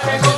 Thank you.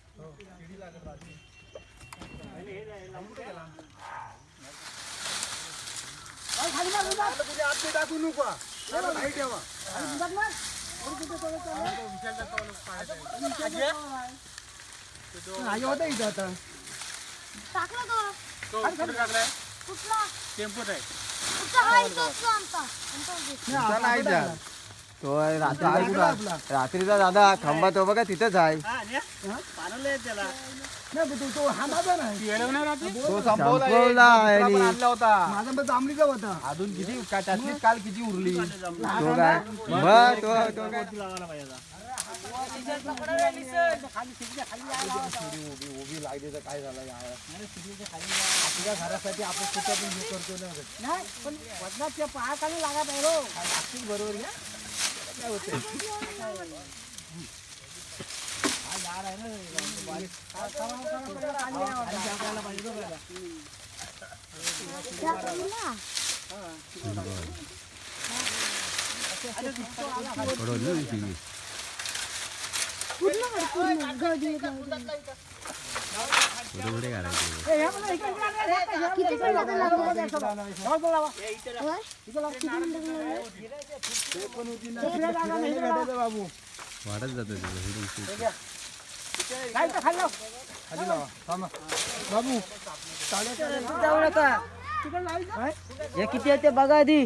टाकला तो कुठला टेम्पोत आहे कुठला हा इथंच तो आमचा आमचा दिसतो. तो रात्री रात्रीचा दादा खंबा तो बघा तिथंच आहे तो संपवला आणि माझा पण जांभळीचा होता अजून किती का- त्यातलीच काल किती उरली तो काय तो तो काय उभी लागली तर काय झालं यार. आपल्या घरासाठी आपण कुठं पण हे करतो ना पण वजनाच्या पायाखाली लागा पाहिजे बरोबर घ्या त्या पूर्ण कर, पूर्ण. गडी, गडी. किती मिनिटं लागले? होय? किती मिनिटं लागले? बाबू वाढत जातं खाली लावा. थांबा. बाबू हे किती आहे ते बघा आधी.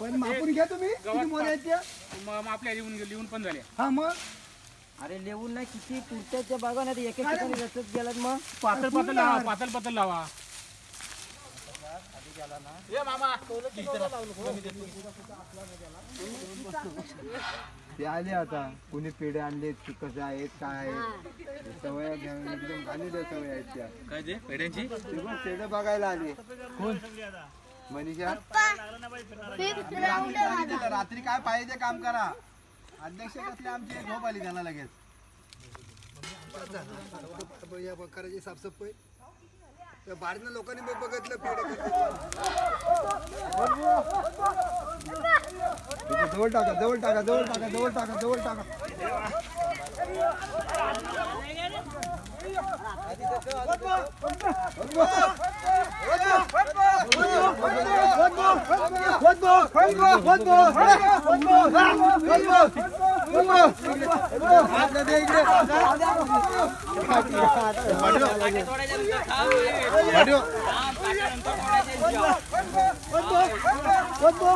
पण मापून घ्या तुम्ही किती मोरे आहेत त्या? मग आपल्या लिहून लिहून पण झाले. हा मग? अरे लिहून नाही किती पुढच्या बघा ना ते एक एक ठिकाणी रचत गेलात मग. पातळ पातळ लावा. पातळ पातळ लावा. ते आले आता. कुणी पेढे आणले कसे आहेत काय आहेत? सवय घेऊन एकदम सवय आहेत त्या. काय ते पेढ्यांची? ते पेढे बघायला आले. कोण? मनीषा. रात्री काय पाहिजे काम करा. अध्यक्ष कसले आमची? झोप आली त्याला लगेच. करायची साफसफाई. त्या बाहेरनं लोकांनी बघ- बघितलं पेढे जवळ टाका जवळ टाका जवळ टाका जवळ टाका जवळ टाका. వద్దు వద్దు వద్దు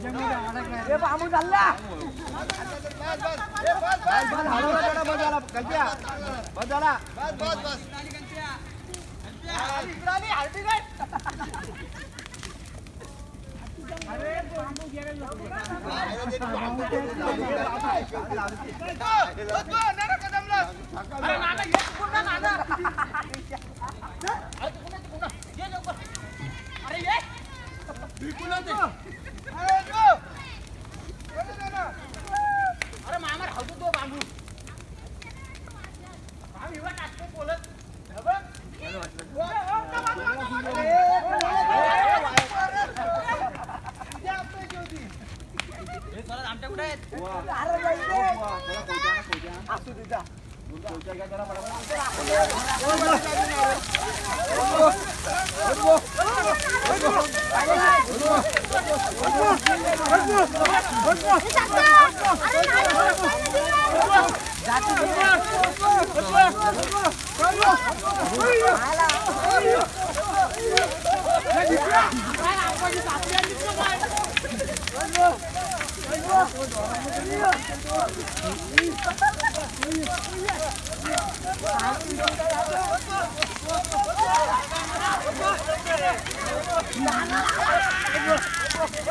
ए, बांबू चालला बस बस बस Jangan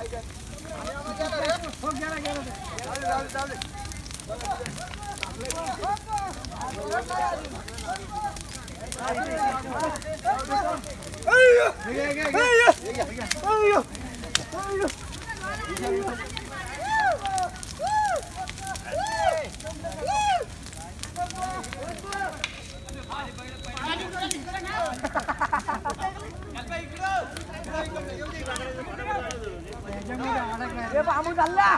छॉम चालमा रो, हो, when is your ghal framework बाताले चॉर्ष जो बांबू चालला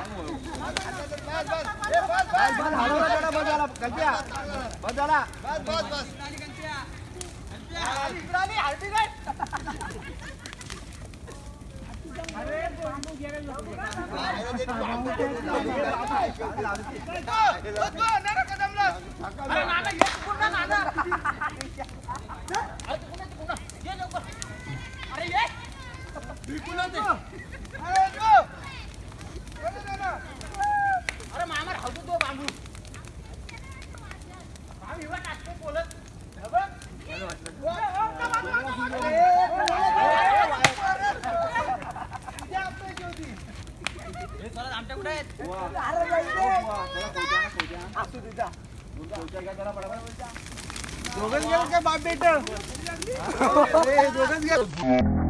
दोघच गेलं काय बाप बेट? दोघच गेलं